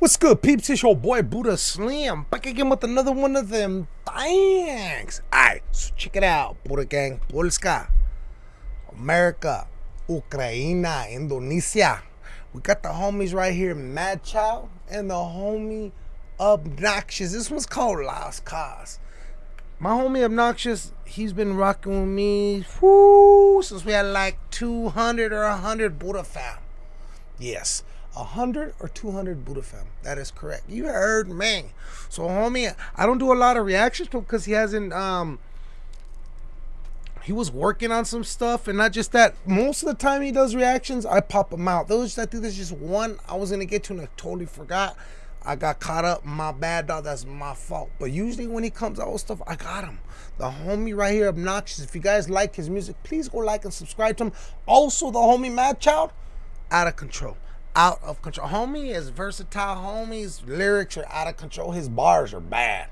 What's good, peeps? It's your boy Buddha Slim back again with another one of them thanks. Alright, so check it out, Buddha Gang, Polska, America, Ukraine, Indonesia. We got the homies right here, Mad Child, and the homie Obnoxious. This one's called Lost Cause. My homie Obnoxious, he's been rocking with me whoo, since we had like 200 or 100 Buddha fam. Yes. 100 or 200 Buddha fam. That is correct. You heard me. So, homie, I don't do a lot of reactions because he hasn't, um, he was working on some stuff and not just that. Most of the time he does reactions, I pop them out. Those, I think there's just one I was going to get to and I totally forgot. I got caught up. My bad, dog. That's my fault. But usually when he comes out with stuff, I got him. The homie right here, Obnoxious. If you guys like his music, please go like and subscribe to him. Also, the homie Mad Child, out of control out of control. Homie is versatile. Homie's lyrics are out of control. His bars are bad.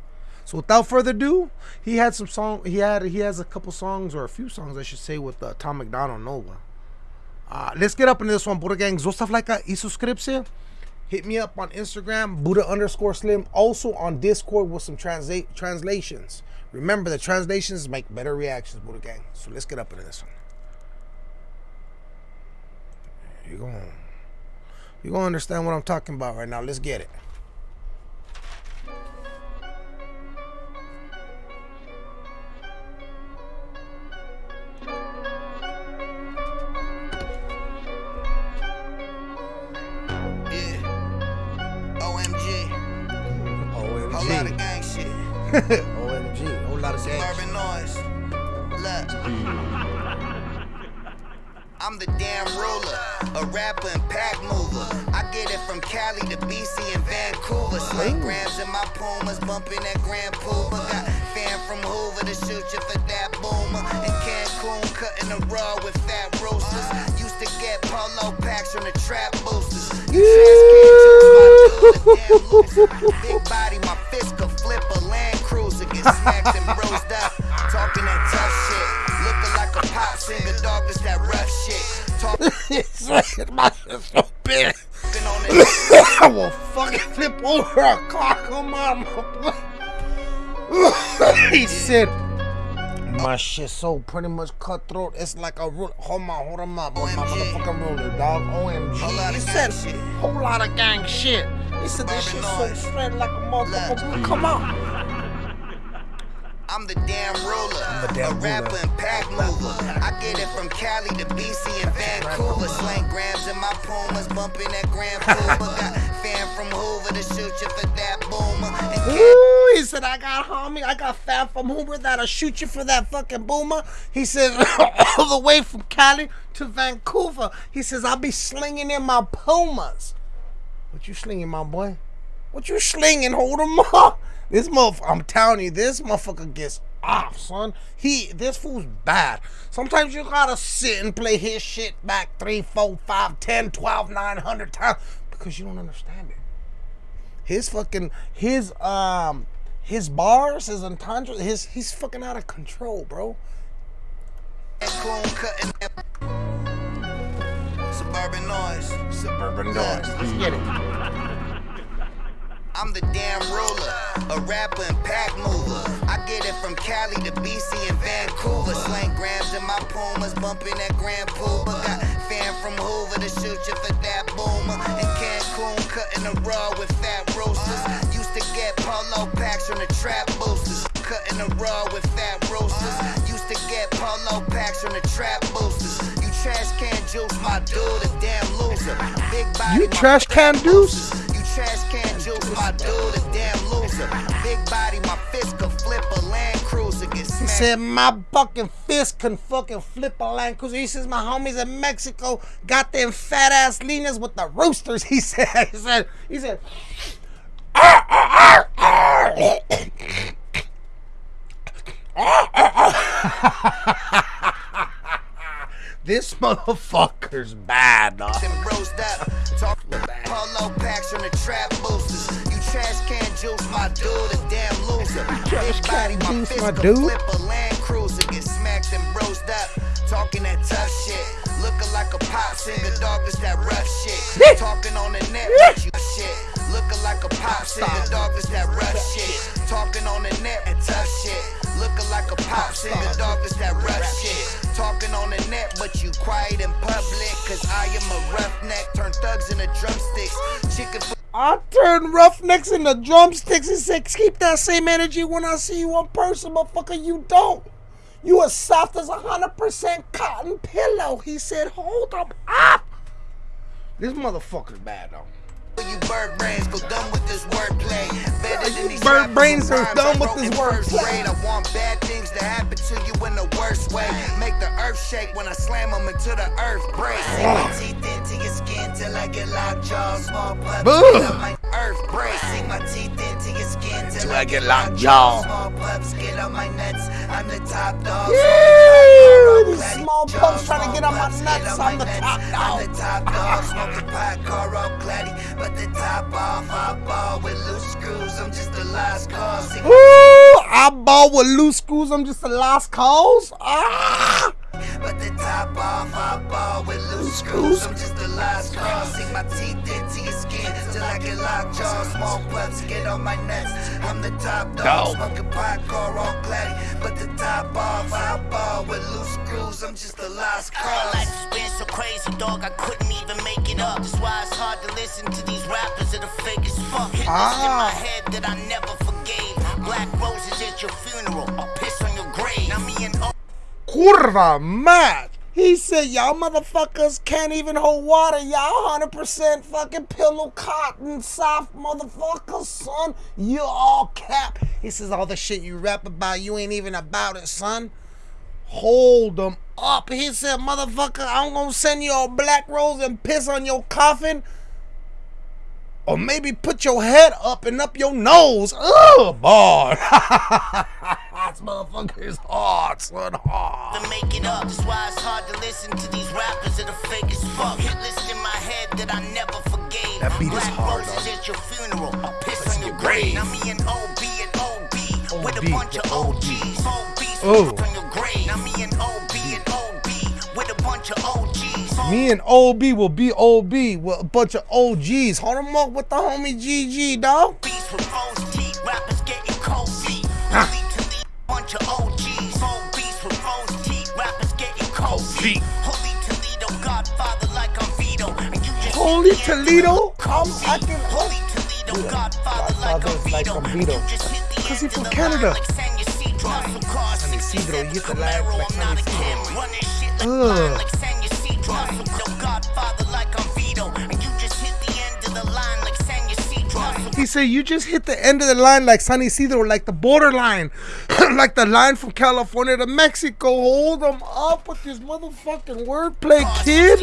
So without further ado, he had some song. He had he has a couple songs or a few songs I should say with uh, Tom MacDonald Nova. Uh, let's get up into this one, Buddha Gang. Zostav like a subscription. Hit me up on Instagram, Buddha underscore Slim. Also on Discord with some translate translations. Remember, the translations make better reactions, Buddha Gang. So let's get up into this one. Here you go. You're going to understand what I'm talking about right now. Let's get it. Omg. Omg. Whole lot of gang shit. I'm the damn ruler, a rapper and pack mover. I get it from Cali to BC and Vancouver. Slang grams in my Pumas, bumping that Grand Puma. Got fan from Hoover to shoot you for that boomer. In Cancun, cutting the raw with fat roasters. Used to get polo packs from the trap boosters. You Big body, my fist could flip a Land Cruiser. Get smacked and rosed up. he said, my shit so pretty much cutthroat. It's like a roll. Hold on, hold on, my boy. My motherfucking roller, dog. Whole lot OMG. He said, shit. whole lot of gang shit. He said, this shit so straight like a motherfucker. Come on. I'm the damn ruler, the damn a ruler. and pack mover. I get it from Cali to BC and Vancouver. Slang grams in my Pumas, bumping that Grand Puma. Got fan from Hoover to shoot you for that boomer. Ooh, he said, I got homie, I got fam from Hoover that'll shoot you for that fucking boomer. He says, all the way from Cali to Vancouver. He says, I'll be slinging in my Pumas. What you slinging, my boy? What you slinging? Hold him up. This motherfucker, I'm telling you, this motherfucker gets off, son. He, this fool's bad. Sometimes you gotta sit and play his shit back three, four, five, ten, twelve, nine hundred times because you don't understand it his fucking his um his bars, his entendres, his he's fucking out of control, bro. Cancun cutting that suburban noise. Suburban noise. Let's get it. I'm the damn ruler, a rapper and pack mover. I get it from Cali to BC and Vancouver. Slang grams in my Pumas, bumping that Grand Puma. Got fan from Hoover to shoot you for that boomer. In Cancun, cutting the raw with fat roasters. Used to get polo packs from the trap boosters. Cutting the raw with fat roasters. Used to get polo packs from the trap boosters. You trash can juice, my dude, a damn loser. Big body, You trash can deuce. You trash can juice, my dude, a damn loser. Big body, my fist could flip a Land Cruiser. Get He said my fucking fist can fucking flip a Land Cruiser. He says my homies in Mexico got them fat ass leaners with the roosters. He said. He said. He said. This motherfucker's bad, dog. And rose up. Talk polo packs from the trap boosters. You trash can juice, my dude, a damn loser. trash Big body, my juice, fist my dude. flip a Land Cruiser. Get smacked and rose up. Talking that tough shit. Looking like a pop singer, dog, it's that rough shit. Talking on the net, you shit. Looking like a pop shit. The dog is that rough shit. Talking on the net and tough shit. Looking like a pop shit. The dog is that rough shit. Talking on the net, but you quiet in public. Cause I am a roughneck. Turn thugs into drumsticks. Chicken. I turn roughnecks into drumsticks and say, keep that same energy when I see you in person, motherfucker. You don't. You as soft as a hundred percent cotton pillow. He said, hold up up. This motherfucker's bad though. You bird brains go dumb with this wordplay. Better than these bird brains with are rhymes dumb with wrote this in wordplay. I want bad things to happen to you in the worst way. Make the earth shake when I slam them into the earth break. My teeth into your skin till I get lockjaw. Small pups Boo. get on my earth break. Sink my teeth into your skin till I get lockjaw. Small pups get on my nuts. I'm the top dog. Yeah, these small pups trying to get on my nuts. I'm the nuts. top I'm the top dog. Smoking pot, car all clatty. But the top off, I ball with loose screws. I'm just the last cause. Sink Ooh, I ball with loose screws. I'm just a lost cause. Ah. But the top off, I ball with loose screws. I'm just the last call. Sink my teeth into your skin till I get locked jaw. Small pups get on my nuts. I'm the top dog. Smoking pot, car all clatty. But the top off, I ball with loose screws. I'm just the last call. Dog, I couldn't even make it up. That's why it's hard to listen to these rappers that are fake as fuck. Hit this in my Ah. head that I never forgave. Black roses at your funeral, I'll piss on your grave. Now me and O Curva mad. He said, y'all motherfuckers can't even hold water. Y'all 100% fucking pillow cotton soft motherfuckers, son. You all cap. He says, all the shit you rap about, you ain't even about it, son. Hold them up. He said, motherfucker, I'm gonna send you a black rose and piss on your coffin. Or maybe put your head up and up your nose. Ugh, boy. this motherfucker is hard, son. Hard. to make it up. That's why it's hard to listen to these rappers that are fake as fuck. Hit list in my head that I never forgave. That beat is Black hard, roses dog. at your funeral, I'll piss on your grave. grave. Now me and OB and OB, with a bunch of OGs. Oh. on your grave. Now me and OB and OB, with a bunch of OGs. Me and OB will be OB with a bunch of OGs. Hold them up with the homie GG, dog. Beats with rose teeth, rappers getting cold feet. Holy Toledo, bunch of OGs. Four beats with rose teeth, rappers getting cold feet. Holy Toledo, Godfather like I'm Vito. And you Holy hit the end of Toledo? I'm Holy Toledo, Godfather like I'm Vito. I'm And Vito. you just hit the 'Cause he from Canada. Line like San Ysidro. Muscle car, San Ysidro, 67 you hit the line like I'm San not a Ysidro. Running shit like Ugh. like San Ysidro. Muscle Godfather like I'm Vito. And you just hit the end of the line like San Ysidro. He said, You just hit the end of the line like San Ysidro, like the borderline. like the line from California to Mexico. Hold them up with this motherfucking wordplay, kid.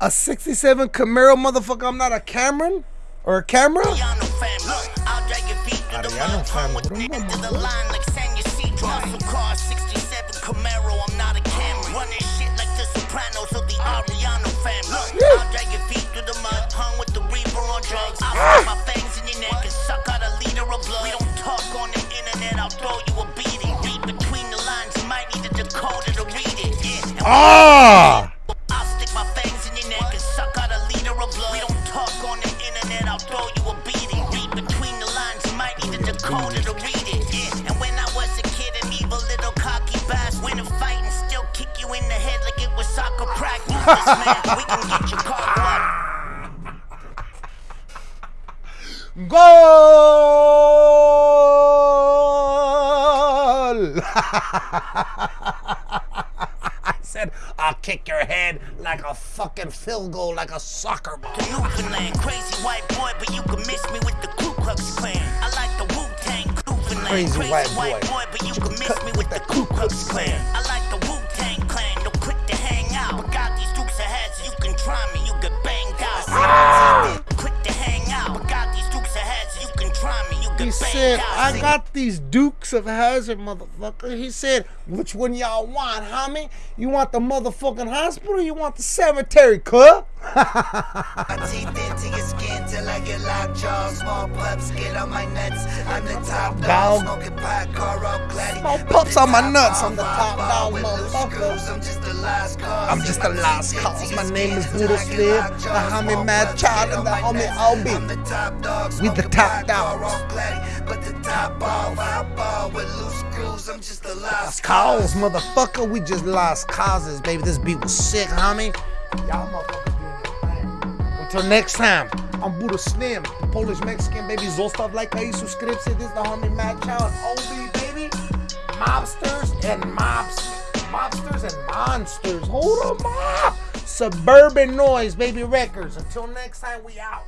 A 67 Camaro, motherfucker. I'm not a Cameron or a camera. Family. I'll drag your feet through the mud, hung with the I end of the doing? line like San Ysidro. Muscle car, 67 Camaro, I'm not a Camry. Running shit like the Sopranos of the Ariano family. I'll drag your feet through the mud, hung with the reaper on drugs. I'll my fangs in your neck and suck out a liter of blood. We don't talk on the internet, I'll throw you a beating. Read between the lines, you might need a decoder to read it. Yeah. Ah! Goal! I said, I'll kick your head like a fucking field goal, like a soccer ball. Newfoundland. Crazy white boy, but you can miss me with the Ku Klux Klan. I like the Wu Tang Newfoundland. Crazy white boy, but you can miss me with the Ku Klux Klan. I like the 啊。He said. I got these Dukes of Hazzard, motherfucker. He said, which one y'all want, homie? You want the motherfucking hospital or you want the cemetery, cuh? My teeth into your skin till I get lockjaw. Small pups get on my nuts. I'm the top Dog. dog. Smoking pot, car all clatty. Small pups on my nuts. I'm the top ball dog, motherfucker. I'm just the last cause. I'm just the My last cause. My name is Buddha till Slim, the homie Mad Child, and the homie nuts. Obi. I'm the top dog. We the top all. But the top off, I ball with loose screws. I'm just the last Cause, motherfucker, we just lost causes, baby. This beat was sick, homie. Y'all motherfuckers doing your thing. Until next time, I'm Buddha Slim, Polish Mexican, baby. Zostav like aí, subscribe-se. This is the homie Mad Child, Obi, baby. Mobsters and mobs, mobsters and monsters. Hold 'em up. Suburban Noise, baby records. Until next time, we out.